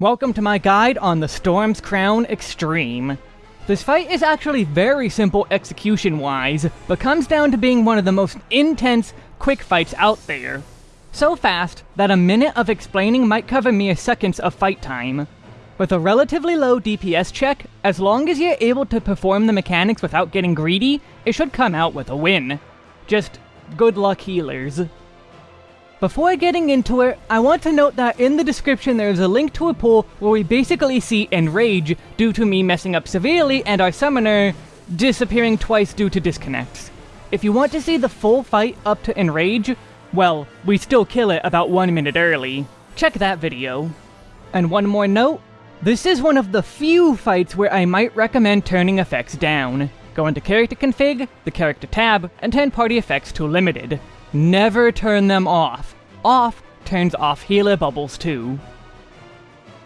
Welcome to my guide on the Storm's Crown Extreme. This fight is actually very simple execution-wise, but comes down to being one of the most intense, quick fights out there. So fast that a minute of explaining might cover mere seconds of fight time. With a relatively low DPS check, as long as you're able to perform the mechanics without getting greedy, it should come out with a win. Just good luck healers. Before getting into it, I want to note that in the description there is a link to a poll where we basically see Enrage due to me messing up severely and our summoner disappearing twice due to disconnects. If you want to see the full fight up to Enrage, well, we still kill it about one minute early. Check that video. And one more note, this is one of the few fights where I might recommend turning effects down. Go into character config, the character tab, and turn party effects to limited. Never turn them off. Off turns off healer bubbles too.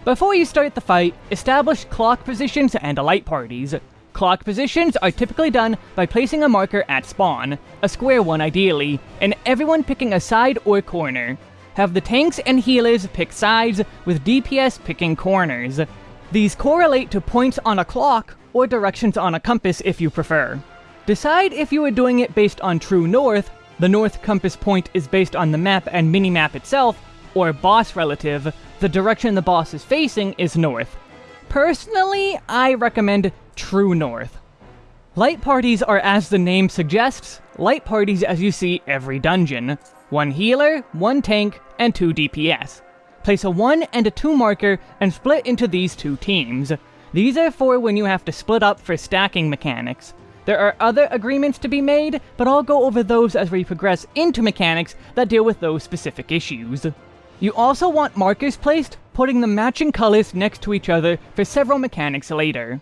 Before you start the fight, establish clock positions and light parties. Clock positions are typically done by placing a marker at spawn, a square one ideally, and everyone picking a side or corner. Have the tanks and healers pick sides, with DPS picking corners. These correlate to points on a clock, or directions on a compass if you prefer. Decide if you are doing it based on true north, the north compass point is based on the map and minimap itself, or boss relative, the direction the boss is facing is north. Personally, I recommend true north. Light parties are as the name suggests, light parties as you see every dungeon. One healer, one tank, and two DPS. Place a 1 and a 2 marker and split into these two teams. These are for when you have to split up for stacking mechanics. There are other agreements to be made, but I'll go over those as we progress into mechanics that deal with those specific issues. You also want markers placed, putting the matching colors next to each other for several mechanics later.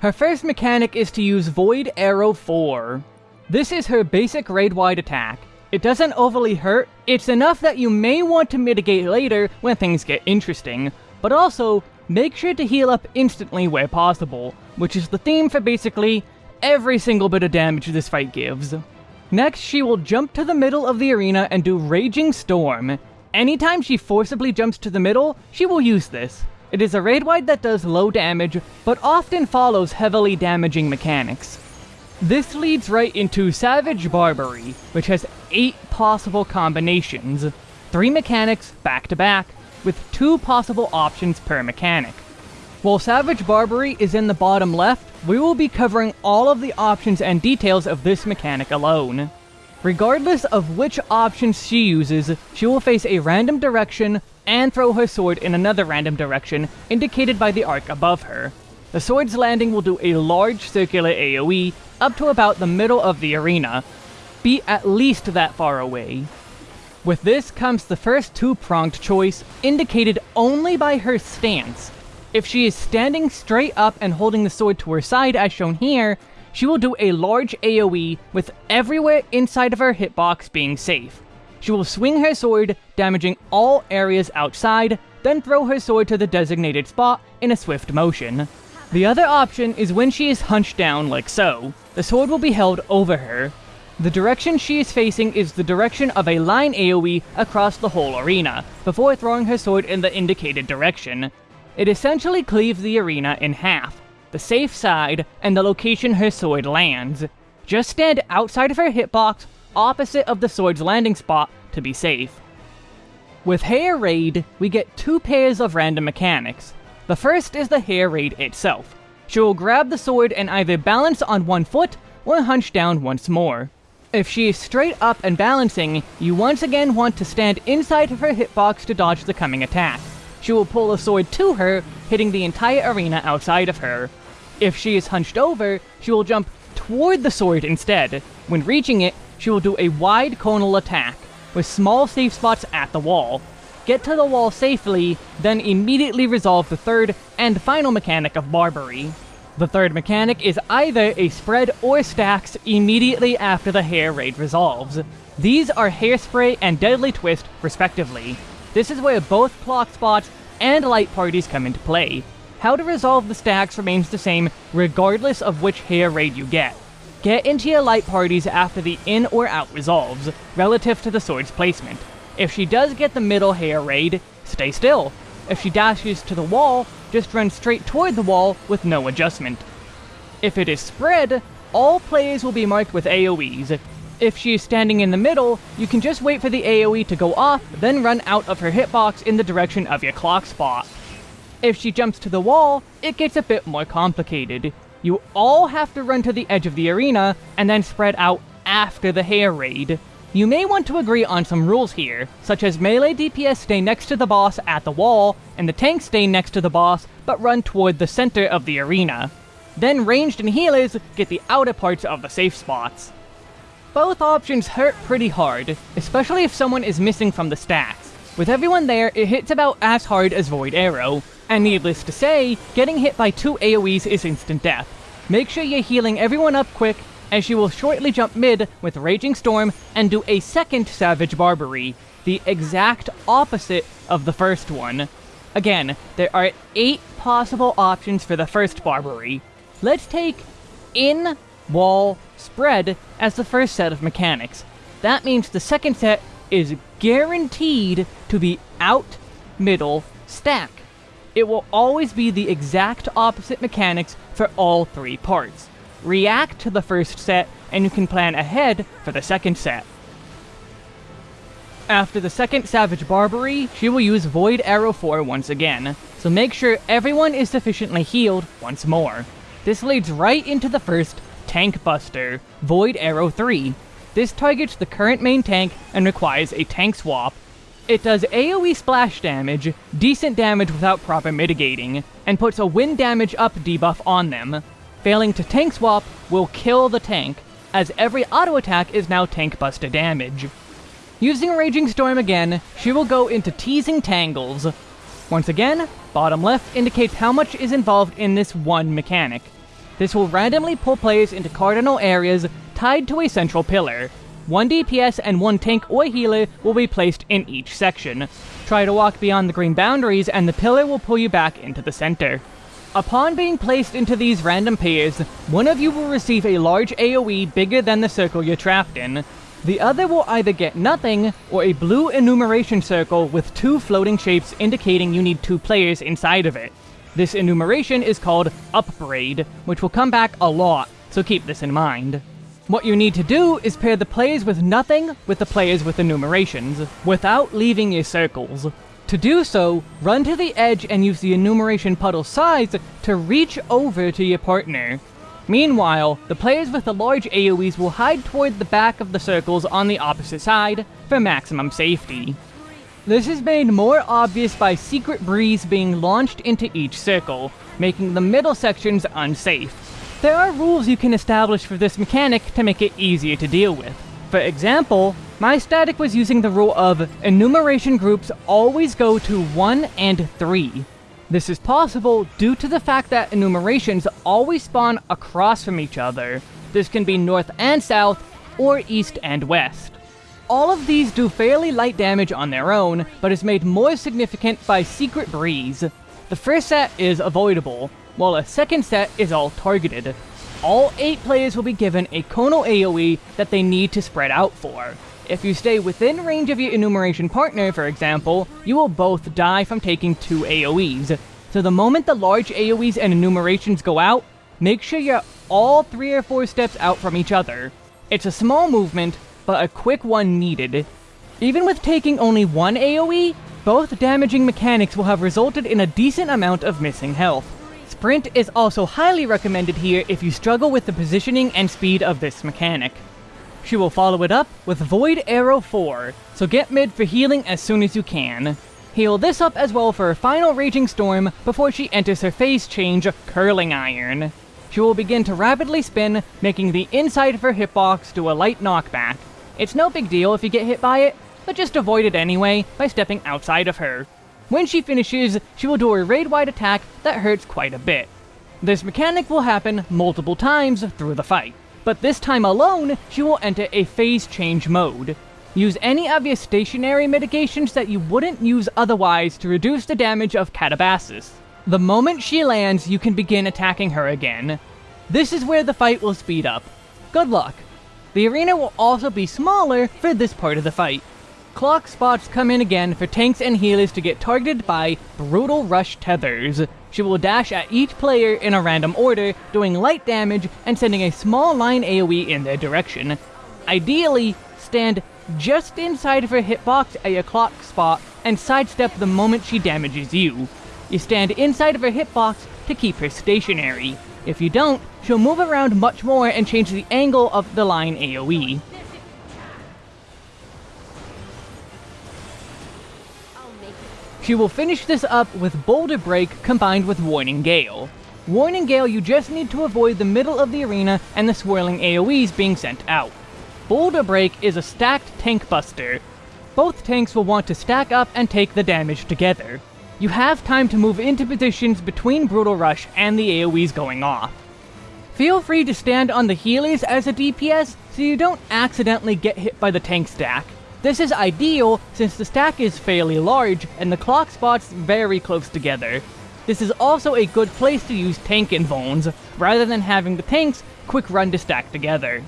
Her first mechanic is to use Void Aero 4. This is her basic raid-wide attack. It doesn't overly hurt, it's enough that you may want to mitigate later when things get interesting, but also, make sure to heal up instantly where possible, which is the theme for basically every single bit of damage this fight gives. Next, she will jump to the middle of the arena and do Raging Storm. Anytime she forcibly jumps to the middle, she will use this. It is a raid-wide that does low damage, but often follows heavily damaging mechanics. This leads right into Savage Barbery, which has 8 possible combinations. 3 mechanics back to back, with 2 possible options per mechanic. While Savage Barbery is in the bottom left, we will be covering all of the options and details of this mechanic alone. Regardless of which options she uses, she will face a random direction and throw her sword in another random direction, indicated by the arc above her. The sword's landing will do a large circular AoE up to about the middle of the arena. Be at least that far away. With this comes the first two-pronged choice, indicated only by her stance. If she is standing straight up and holding the sword to her side as shown here, she will do a large AoE with everywhere inside of her hitbox being safe. She will swing her sword, damaging all areas outside, then throw her sword to the designated spot in a swift motion. The other option is when she is hunched down like so. The sword will be held over her. The direction she is facing is the direction of a line AoE across the whole arena, before throwing her sword in the indicated direction. It essentially cleaves the arena in half, the safe side and the location her sword lands. Just stand outside of her hitbox, opposite of the sword's landing spot, to be safe. With Hair Raid, we get two pairs of random mechanics. The first is the Hair Raid itself. She will grab the sword and either balance on one foot, or hunch down once more. If she is straight up and balancing, you once again want to stand inside of her hitbox to dodge the coming attack she will pull a sword to her, hitting the entire arena outside of her. If she is hunched over, she will jump toward the sword instead. When reaching it, she will do a wide conal attack, with small safe spots at the wall. Get to the wall safely, then immediately resolve the third and final mechanic of Barbery. The third mechanic is either a spread or stacks immediately after the hair raid resolves. These are Hairspray and Deadly Twist, respectively. This is where both clock spots and light parties come into play. How to resolve the stacks remains the same regardless of which hair raid you get. Get into your light parties after the in or out resolves, relative to the sword's placement. If she does get the middle hair raid, stay still. if she dashes to the wall, just run straight toward the wall with no adjustment. If it is spread, all players will be marked with AoEs. If she is standing in the middle, you can just wait for the AoE to go off, then run out of her hitbox in the direction of your clock spot. If she jumps to the wall, it gets a bit more complicated. You all have to run to the edge of the arena, and then spread out after the hair raid. You may want to agree on some rules here, such as melee DPS stay next to the boss at the wall, and the tank stay next to the boss, but run toward the center of the arena. Then ranged and healers get the outer parts of the safe spots. Both options hurt pretty hard, especially if someone is missing from the stacks. With everyone there, it hits about as hard as Void Aero, and needless to say, getting hit by two AoEs is instant death. Make sure you're healing everyone up quick, as you will shortly jump mid with Raging Storm and do a second Savage Barbery, the exact opposite of the first one. Again, there are 8 possible options for the first Barbery. Let's take in, wall, spread as the first set of mechanics. That means the second set is guaranteed to be out, middle, stack. It will always be the exact opposite mechanics for all three parts. React to the first set, and you can plan ahead for the second set. After the second Savage Barbery, she will use Void Aero 4 once again, so make sure everyone is sufficiently healed once more. This leads right into the first Tank Buster, Void Aero 3. This targets the current main tank and requires a tank swap. It does AoE splash damage, decent damage without proper mitigating, and puts a wind damage up debuff on them. Failing to tank swap will kill the tank, as every auto attack is now tank buster damage. Using Raging Storm again, she will go into Teasing Tangles. Once again, bottom left indicates how much is involved in this one mechanic. This will randomly pull players into cardinal areas tied to a central pillar. One DPS and one tank or healer will be placed in each section. Try to walk beyond the green boundaries and the pillar will pull you back into the center. Upon being placed into these random pairs, one of you will receive a large AoE bigger than the circle you're trapped in. The other will either get nothing, or a blue enumeration circle with two floating shapes indicating you need two players inside of it. This enumeration is called Upbraid, which will come back a lot, so keep this in mind. What you need to do is pair the players with nothing with the players with enumerations, without leaving your circles. To do so, run to the edge and use the enumeration puddle size to reach over to your partner. Meanwhile, the players with the large AoEs will hide toward the back of the circles on the opposite side for maximum safety. This is made more obvious by Secret Breeze being launched into each circle, making the middle sections unsafe. There are rules you can establish for this mechanic to make it easier to deal with. For example, my static was using the rule of enumeration groups always go to 1 and 3. This is possible due to the fact that enumerations always spawn across from each other. This can be north and south, or east and west. All of these do fairly light damage on their own, but is made more significant by Secret Breeze. The first set is avoidable, while a second set is all targeted. All 8 players will be given a conal AoE that they need to spread out for. If you stay within range of your enumeration partner, for example, you will both die from taking 2 AoEs. So the moment the large AoEs and enumerations go out, make sure you're all 3 or 4 steps out from each other. It's a small movement, but a quick one needed. Even with taking only one AoE, both damaging mechanics will have resulted in a decent amount of missing health. Sprint is also highly recommended here if you struggle with the positioning and speed of this mechanic. She will follow it up with Void Aero 4, so get mid for healing as soon as you can. Heal this up as well for her final Raging Storm before she enters her phase change, Curling Iron. She will begin to rapidly spin, making the inside of her hitbox do a light knockback, it's no big deal if you get hit by it, but just avoid it anyway by stepping outside of her. When she finishes, she will do a raid-wide attack that hurts quite a bit. This mechanic will happen multiple times through the fight, but this time alone, she will enter a phase change mode. Use any of your stationary mitigations that you wouldn't use otherwise to reduce the damage of Catabasis. The moment she lands, you can begin attacking her again. This is where the fight will speed up. Good luck! The arena will also be smaller for this part of the fight. Clock spots come in again for tanks and healers to get targeted by Brutal Rush Tethers. She will dash at each player in a random order, doing light damage and sending a small line AoE in their direction. Ideally, stand just inside of her hitbox at your clock spot and sidestep the moment she damages you. You stand inside of her hitbox to keep her stationary. If you don't, she'll move around much more and change the angle of the line AoE. She will finish this up with Boulder Break combined with Warning Gale. Warning Gale you just need to avoid the middle of the arena and the swirling AoEs being sent out. Boulder Break is a stacked tank buster. Both tanks will want to stack up and take the damage together. You have time to move into positions between Brutal Rush and the AoEs going off. Feel free to stand on the healers as a DPS so you don't accidentally get hit by the tank stack. This is ideal since the stack is fairly large and the clock spots very close together. This is also a good place to use tank invulns, rather than having the tanks quick run to stack together.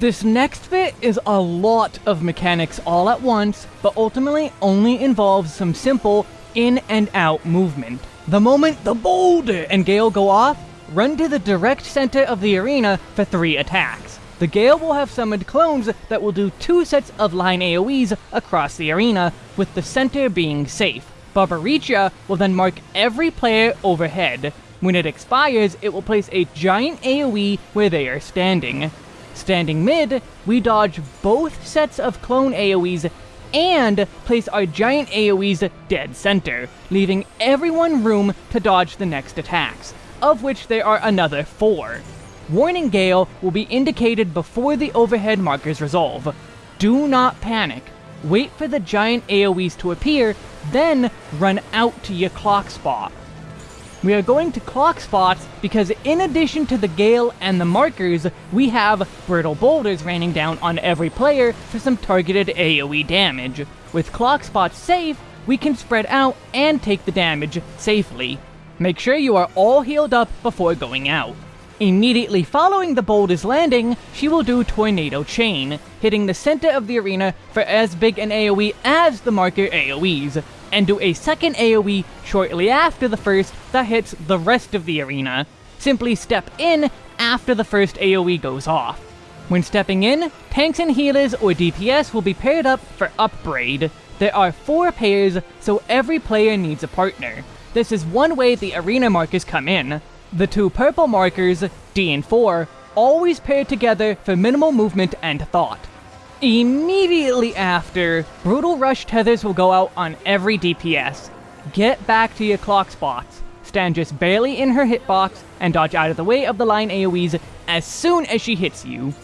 This next bit is a lot of mechanics all at once, but ultimately only involves some simple in and out movement. The moment the boulder and Gale go off, run to the direct center of the arena for three attacks. The Gale will have summoned clones that will do two sets of line AoEs across the arena, with the center being safe. Barbariccia will then mark every player overhead. When it expires, it will place a giant AoE where they are standing. Standing mid, we dodge both sets of clone AoEs and place our giant AoEs dead center, leaving everyone room to dodge the next attacks, of which there are another four. Warning Gale will be indicated before the overhead markers resolve. Do not panic. Wait for the giant AoEs to appear, then run out to your clock spot. We are going to clock spots because in addition to the Gale and the markers, we have Brittle Boulders raining down on every player for some targeted AoE damage. With clock spots safe, we can spread out and take the damage safely. Make sure you are all healed up before going out. Immediately following the boulder's landing, she will do Tornado Chain, hitting the center of the arena for as big an AoE as the marker AoEs, and do a second AoE shortly after the first that hits the rest of the arena. Simply step in after the first AoE goes off. When stepping in, tanks and healers or DPS will be paired up for Upbraid. There are four pairs, so every player needs a partner. This is one way the arena markers come in. The two purple markers, D and 4, always pair together for minimal movement and thought. Immediately after, Brutal Rush tethers will go out on every DPS. Get back to your clock spots, stand just barely in her hitbox, and dodge out of the way of the line AoEs as soon as she hits you.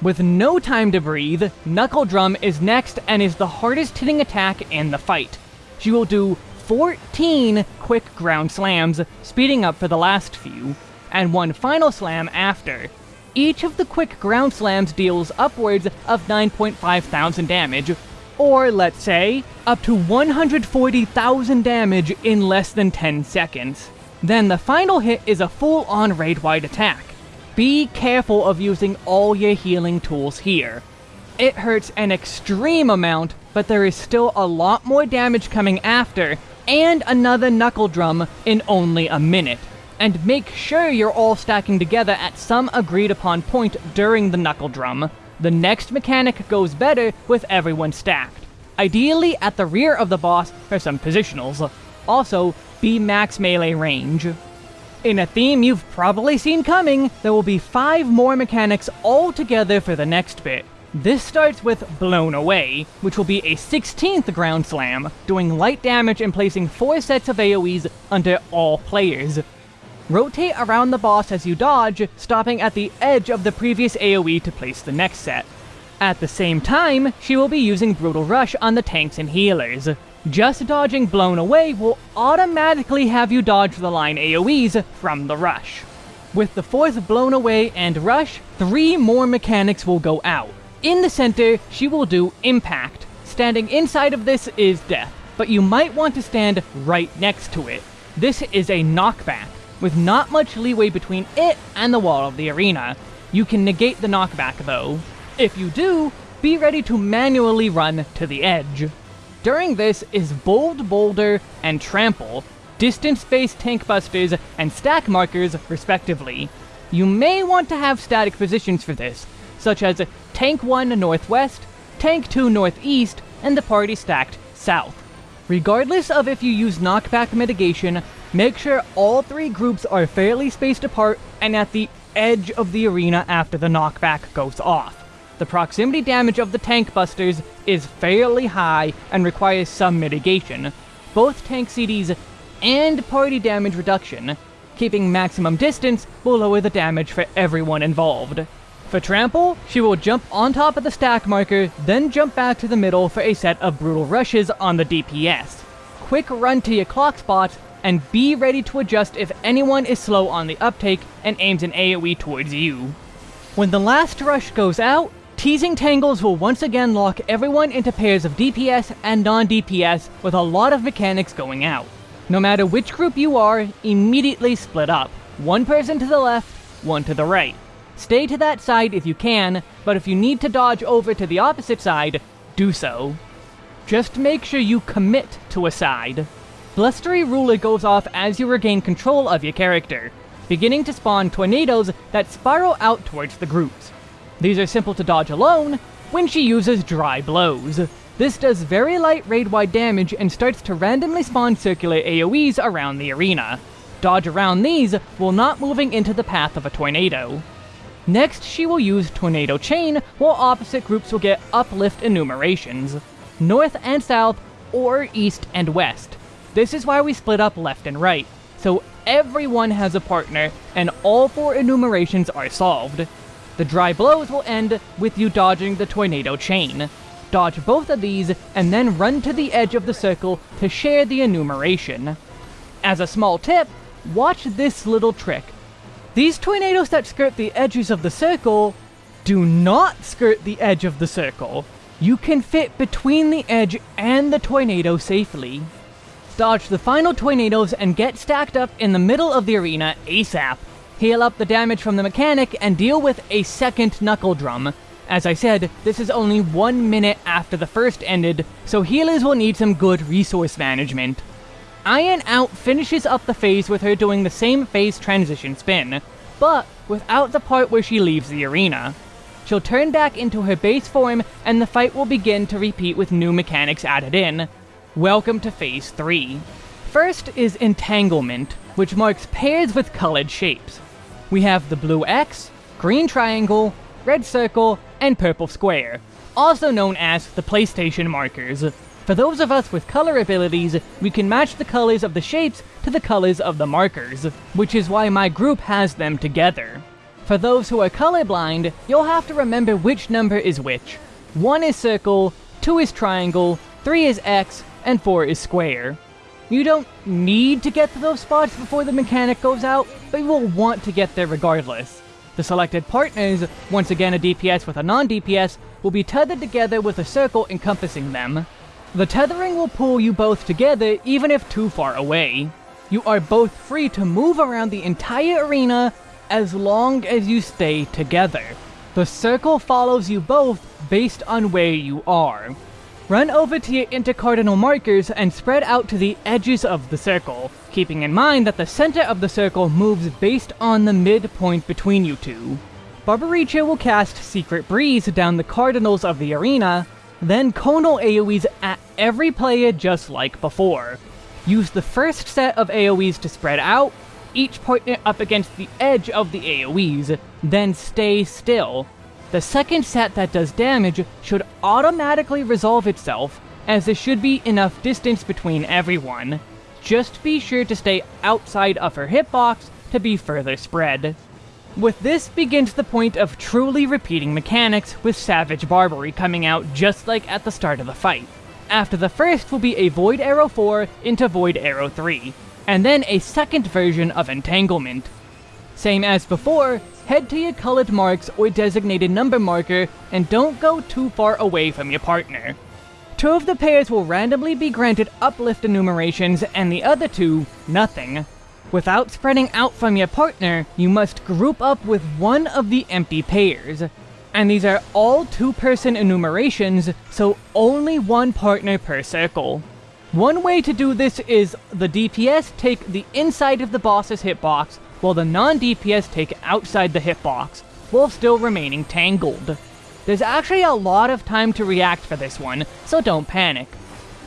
With no time to breathe, Knuckle Drum is next and is the hardest hitting attack in the fight. She will do 14 quick ground slams, speeding up for the last few, and one final slam after. Each of the quick ground slams deals upwards of 9.5 thousand damage, or let's say, up to 140,000 damage in less than 10 seconds. Then the final hit is a full-on raid-wide attack. Be careful of using all your healing tools here. It hurts an extreme amount, but there is still a lot more damage coming after, and another knuckle drum in only a minute. And make sure you're all stacking together at some agreed upon point during the knuckle drum. The next mechanic goes better with everyone stacked. Ideally at the rear of the boss for some positionals. Also, be max melee range. In a theme you've probably seen coming, there will be 5 more mechanics all together for the next bit. This starts with Blown Away, which will be a 16th Ground Slam, doing light damage and placing 4 sets of AoEs under all players. Rotate around the boss as you dodge, stopping at the edge of the previous AoE to place the next set. At the same time, she will be using Brutal Rush on the tanks and healers. Just dodging Blown Away will automatically have you dodge the line AoEs from the rush. With the fourth Blown Away and Rush, three more mechanics will go out. In the center, she will do Impact. Standing inside of this is death, but you might want to stand right next to it. This is a knockback, with not much leeway between it and the wall of the arena. You can negate the knockback though. If you do, be ready to manually run to the edge. During this is Bold Boulder and Trample, distance-based tank busters and stack markers, respectively. You may want to have static positions for this, such as Tank 1 Northwest, Tank 2 Northeast, and the party stacked South. Regardless of if you use knockback mitigation, make sure all three groups are fairly spaced apart and at the edge of the arena after the knockback goes off. The proximity damage of the tank busters is fairly high and requires some mitigation. Both tank CDs and party damage reduction. Keeping maximum distance will lower the damage for everyone involved. For Trample, she will jump on top of the stack marker, then jump back to the middle for a set of brutal rushes on the DPS. Quick run to your clock spots, and be ready to adjust if anyone is slow on the uptake and aims an AoE towards you. When the last rush goes out, Teasing Tangles will once again lock everyone into pairs of DPS and non-DPS with a lot of mechanics going out. No matter which group you are, immediately split up. One person to the left, one to the right. Stay to that side if you can, but if you need to dodge over to the opposite side, do so. Just make sure you commit to a side. Blustery Ruler goes off as you regain control of your character, beginning to spawn tornadoes that spiral out towards the groups. These are simple to dodge alone when she uses Dry Blows. This does very light raid-wide damage and starts to randomly spawn circular AoEs around the arena. Dodge around these while not moving into the path of a tornado. Next, she will use Tornado Chain, while opposite groups will get Uplift enumerations. North and South, or East and West. This is why we split up left and right, so everyone has a partner, and all four enumerations are solved. The dry blows will end with you dodging the Tornado Chain. Dodge both of these, and then run to the edge of the circle to share the enumeration. As a small tip, watch this little trick. These tornadoes that skirt the edges of the circle do not skirt the edge of the circle. You can fit between the edge and the tornado safely. Dodge the final tornadoes and get stacked up in the middle of the arena ASAP. Heal up the damage from the mechanic and deal with a second Knuckle Drum. As I said, this is only one minute after the first ended, so healers will need some good resource management. Iron Out finishes up the phase with her doing the same phase transition spin, but without the part where she leaves the arena. She'll turn back into her base form, and the fight will begin to repeat with new mechanics added in. Welcome to Phase 3. First is Entanglement, which marks pairs with colored shapes. We have the blue X, green triangle, red circle, and purple square, also known as the PlayStation markers. For those of us with color abilities, we can match the colors of the shapes to the colors of the markers, which is why my group has them together. For those who are colorblind, you'll have to remember which number is which. 1 is circle, 2 is triangle, 3 is X, and 4 is square. You don't need to get to those spots before the mechanic goes out, but you will want to get there regardless. The selected partners, once again a DPS with a non-DPS, will be tethered together with a circle encompassing them. The tethering will pull you both together even if too far away. You are both free to move around the entire arena as long as you stay together. The circle follows you both based on where you are. Run over to your intercardinal markers and spread out to the edges of the circle, keeping in mind that the center of the circle moves based on the midpoint between you two. Barbariccia will cast Secret Breeze down the cardinals of the arena, then conal AoEs at every player just like before. Use the first set of AoEs to spread out, each partner up against the edge of the AoEs, then stay still. The second set that does damage should automatically resolve itself, as there should be enough distance between everyone. Just be sure to stay outside of her hitbox to be further spread. With this begins the point of truly repeating mechanics, with Savage Barbery coming out just like at the start of the fight. After the first will be a Void Aero 4 into Void Aero 3, and then a second version of Entanglement. Same as before, head to your colored marks or designated number marker, and don't go too far away from your partner. Two of the pairs will randomly be granted uplift enumerations, and the other two, nothing. Without spreading out from your partner, you must group up with one of the empty pairs. And these are all two-person enumerations, so only one partner per circle. One way to do this is the DPS take the inside of the boss's hitbox, while the non-DPS take outside the hitbox, while still remaining tangled. There's actually a lot of time to react for this one, so don't panic.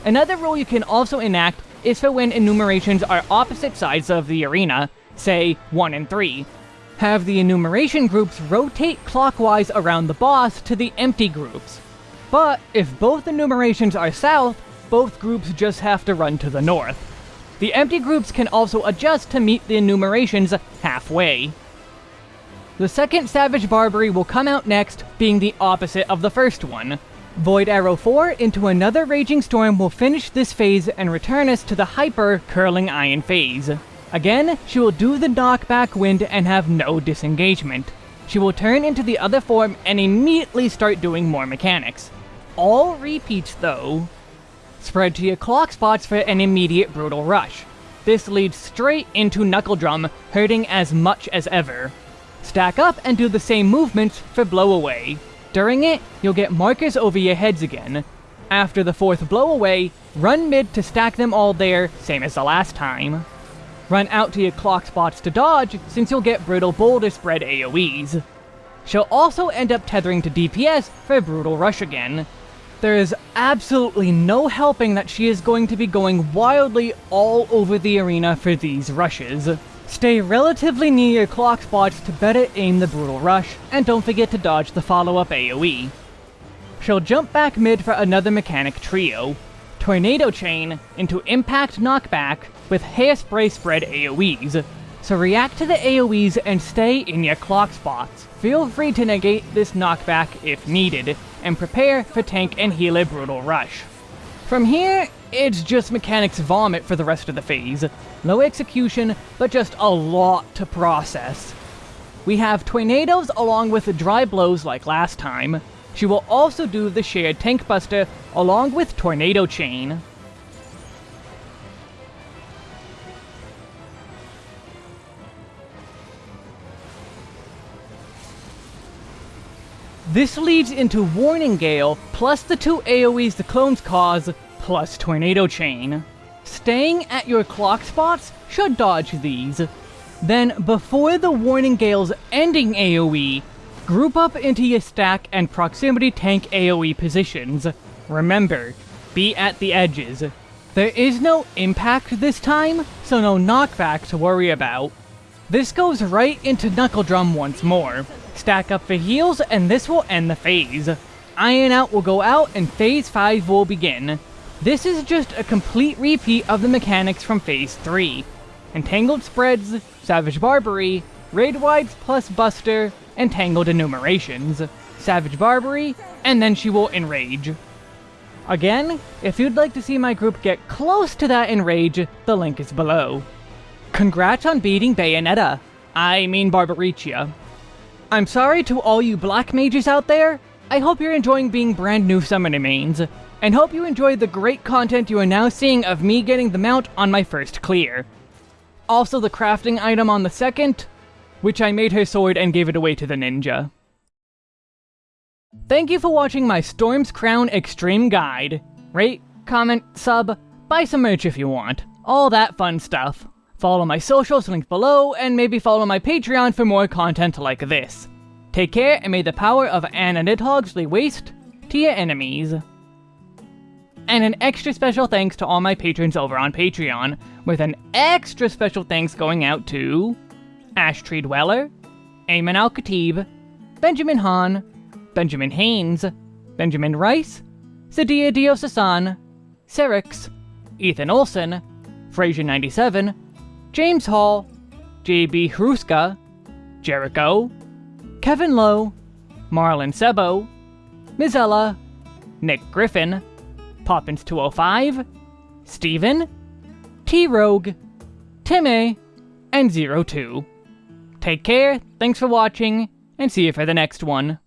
Another rule you can also enact is for when enumerations are opposite sides of the arena, say 1 and 3. Have the enumeration groups rotate clockwise around the boss to the empty groups. But if both enumerations are south, both groups just have to run to the north. The empty groups can also adjust to meet the enumerations halfway. The second Savage Barbery will come out next, being the opposite of the first one. Void Aero 4 into another Raging Storm will finish this phase and return us to the Hyper Curling Iron phase. Again, she will do the knockback wind and have no disengagement. She will turn into the other form and immediately start doing more mechanics. All repeats though. Spread to your clock spots for an immediate brutal rush. This leads straight into Knuckle Drum, hurting as much as ever. Stack up and do the same movements for Blowaway. During it, you'll get markers over your heads again. After the fourth Blowaway, run mid to stack them all there, same as the last time. Run out to your clock spots to dodge, since you'll get Brutal Boulder Spread AoEs. She'll also end up tethering to DPS for Brutal Rush again, there is absolutely no helping that she is going to be going wildly all over the arena for these rushes. Stay relatively near your clock spots to better aim the Brutal Rush, and don't forget to dodge the follow-up AoE. She'll jump back mid for another mechanic trio, Tornado Chain into Impact Knockback with Hairspray Spread AoEs, so react to the AoEs and stay in your clock spots. Feel free to negate this knockback if needed, and prepare for tank and healer brutal rush. From here, it's just mechanics vomit for the rest of the phase. No execution, but just a lot to process. We have tornadoes along with dry blows like last time. She will also do the shared tank buster along with tornado chain. This leads into Warning Gale, plus the two AoEs the clones cause, plus Tornado Chain. Staying at your clock spots should dodge these. Then, before the Warning Gale's ending AoE, group up into your stack and proximity tank AoE positions. Remember, be at the edges. There is no impact this time, so no knockback to worry about. This goes right into Knuckle Drum once more. Stack up for heals, and this will end the phase. Iron Out will go out, and Phase 5 will begin. This is just a complete repeat of the mechanics from Phase 3. Entangled Spreads, Savage Barbery, Raid Wides plus Buster, Entangled Enumerations, Savage Barbery, and then she will Enrage. Again, if you'd like to see my group get close to that Enrage, the link is below. Congrats on beating Bayonetta. I mean Barbariccia. I'm sorry to all you black mages out there. I hope you're enjoying being brand new summoner mains, and hope you enjoy the great content you are now seeing of me getting the mount on my first clear. Also the crafting item on the second, which I made her sword and gave it away to the ninja. Thank you for watching my Storm's Crown Extreme Guide. Rate, comment, sub, buy some merch if you want. All that fun stuff. Follow my socials linked below, and maybe follow my Patreon for more content like this. Take care, and may the power of Anna Nidhogg's lay waste to your enemies. And an extra special thanks to all my patrons over on Patreon, with an extra special thanks going out to Ash Tree Dweller, Ayman Al Khatib, Benjamin Hahn, Benjamin Haynes, Benjamin Rice, Sadia Diosasan, Serix, Ethan Olson, Fraser97, James Hall, JB Hruska, Jericho, Kevin Lowe, Marlon Sebo, Mizella, Nick Griffin, Poppins205, Steven, T-Rogue, Timmy, and Zero Two. Take care, thanks for watching, and see you for the next one.